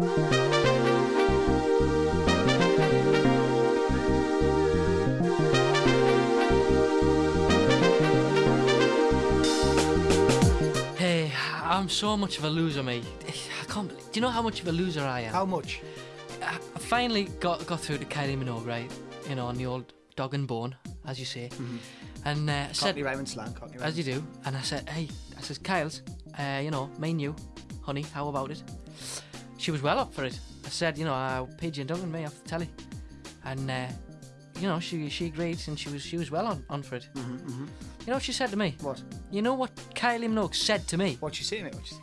Hey, I'm so much of a loser, mate. I can't believe. Do you know how much of a loser I am? How much? I finally got got through to Kylie Minogue, right? You know, on the old dog and bone, as you say. And uh, I said, Cockney rhyming slang. Rhyming. as you do, and I said, hey, I says, Kyle's, uh, you know, me and you, honey, how about it? She was well up for it. I said, you know, uh, Pidgey and Doug and me off the telly, and uh, you know, she she agreed, and she was she was well on, on for it. Mhm, mhm. You know what she said to me? What? You know what Kylie Minogue said to me? What she say, mate? What say?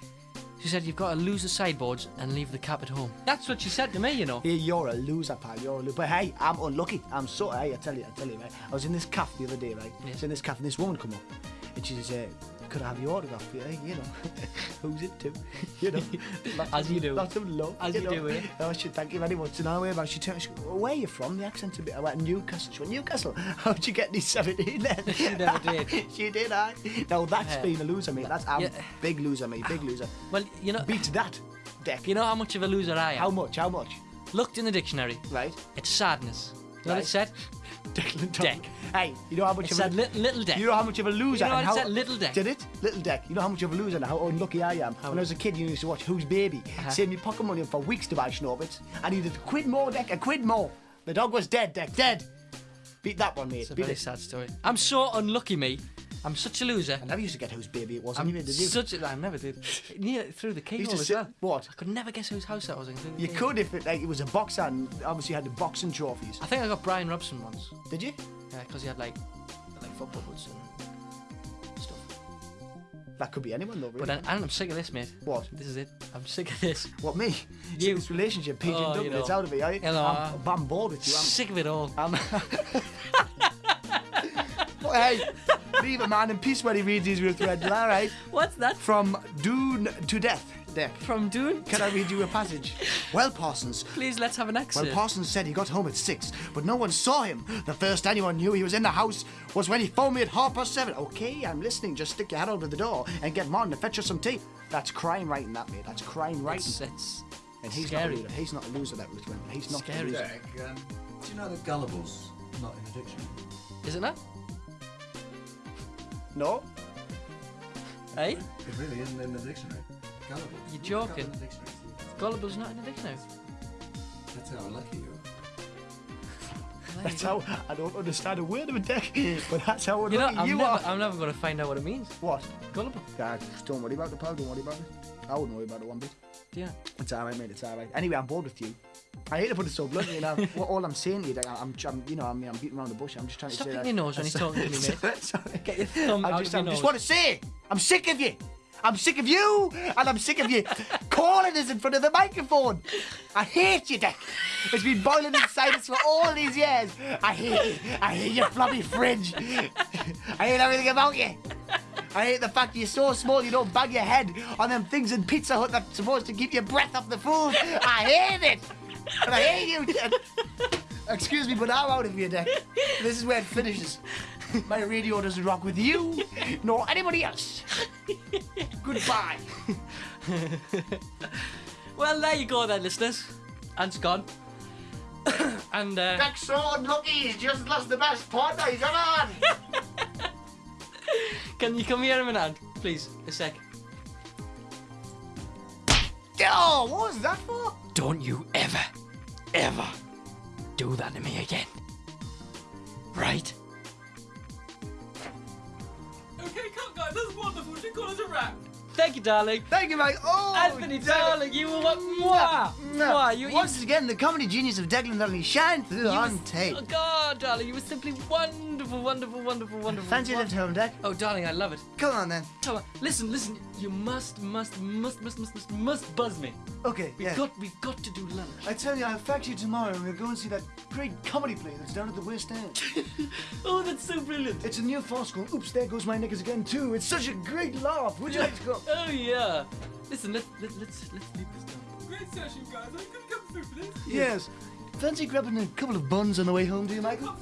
She said, you've got to lose the sideboards and leave the cap at home. That's what she said to me, you know. Yeah, you're a loser, pal. You're a loser. But hey, I'm unlucky. I'm so. Hey, I tell you, I tell you, right. I was in this cafe the other day, right? I was in this cafe, and this woman come up, and she says, uh, "Could I have your autograph?" Yeah, you know, who's it to? You know, As you do. Lots of love. As you you know. do, eh? Oh, she thank you very much. And I went back. She turned. She, where are you from? The accent's a bit. I went Newcastle. She went Newcastle. How'd you get these seventeen then? She never did. she did. I. No, that's Yeah. being a loser, mate. That's I'm Yeah. big loser, mate. Big loser. Well, you know, Beat that, Deck. you know how much of a loser I am. How much? How much? Looked in the dictionary. Right. It's sadness. You know what it said? Declan Deck. Hey, you know how much It of said a little, little deck. you know how much of a loser You know and how said? Little deck. Did it? Little deck. You know how much of a loser and how unlucky I am. when I was a kid, you used to watch Whose Baby, Uh-huh. saving me pocket money for weeks to buy Schnorbitz. I needed a quid more, deck, a quid more. The dog was dead, deck, dead. Beat that one, mate. It's a Beat very it. sad story. I'm so unlucky, me. I'm such a loser. I never used to get whose Baby it was. I'm anyway, did you? such a, I never did. Near through the keyhole as sit, well. what? I could never guess whose house that was in. You keyhole. could if it, like, it was a boxer and obviously you had the boxing trophies. I think I got Brian Robson once. Did you? Yeah, because he had like, like football boots and stuff. That could be anyone though, really. But then, and I'm sick of this, mate. What? This is it. I'm sick of this. What, me? You. This relationship, PG Oh, and you know. it's out of me. I, You know. I'm, I'm bored with you. I'm, Sick of it all. But hey, leave a man in peace when he reads these real threads, all right? What's that From Dune to Death, Deck. from doing? Can I read you a passage? Well, Parsons. Please, let's have an exit. Well. Parsons said he got home at six, but no one saw him. The first anyone knew he was in the house was when he phoned me at half past seven. Okay, I'm listening. Just stick your head out of the door and get Martin to fetch us some tea. That's crime writing, that mate. That's crime writing. it's, it's and he's scary. not a loser. He's not a loser. That was when he's not Scary. a loser. Derek, um, do you know that gullible's not in the dictionary? Is it not? No. Hey, It really isn't in the dictionary. Gullible. You're Look it joking. in the dictionary. Gullible's not in the dictionary. That's how unlucky you are. That's how I don't understand a word of a deck, but that's how You know, I'm you never, are. I'm never going to find out what it means. What? Gullible. God, don't worry about the pal. Don't worry about it. I wouldn't worry about it one bit. Yeah. It's alright, mate. It's alright. Anyway, I'm bored with you. I hate to put it so bluntly, you know. what, all I'm saying to you, like, I'm, I'm, you know, I'm, I'm beating around the bush. I'm just trying Stop to say hitting that. your nose when he's talking to me, mate. Sorry. Get your thumb I out just, of I your just want to say, I'm sick of you. I'm sick of you, and I'm sick of you calling us in front of the microphone. I hate you, Dick. It's been boiling inside us for all these years. I hate you. I hate your floppy fringe. I hate everything about you. I hate the fact you're so small you don't bang your head on them things in Pizza Hut that's supposed to keep your breath off the food. I hate it. And I hate you. Excuse me, but I'm out of here, Dick. This is where it finishes. My radio doesn't rock with you, nor anybody else. Goodbye. Well, there you go, then, listeners. Ant's gone. and uh, Dick's so unlucky, he's just lost the best partner he's ever had. can you come here a minute, Please, a sec. Oh, what was that for? Don't you ever, ever do that to me again. Right? Okay, cut, guys. That's wonderful. She called us a wrap. Thank you, darling. Thank you, mate. Oh, Anthony, darling, you were what? Mwah! Mwah! You, you, Once again, the comedy genius of Declan Dudley shine through on was- tape. Oh, God, darling, you were simply wonderful, wonderful, wonderful, wonderful. Fancy left home, Deck? Oh, darling, I love it. Come on then. Come on, listen, listen. You must, must, must, must, must, must, must buzz me. Okay, We've yeah. got, we've got to do lunch. I tell you, I'll fact you tomorrow and we'll go and see that great comedy play that's down at the West End. So brilliant. it's a new farce called Oops, There Goes My Knickers Again too. It's such a great laugh. Would you like to go? Oh yeah. Listen, let's let, let's let's leave this down. Great session, guys. I couldn't come through for this. Yes. Fancy grabbing a couple of buns on the way home, do you, Michael?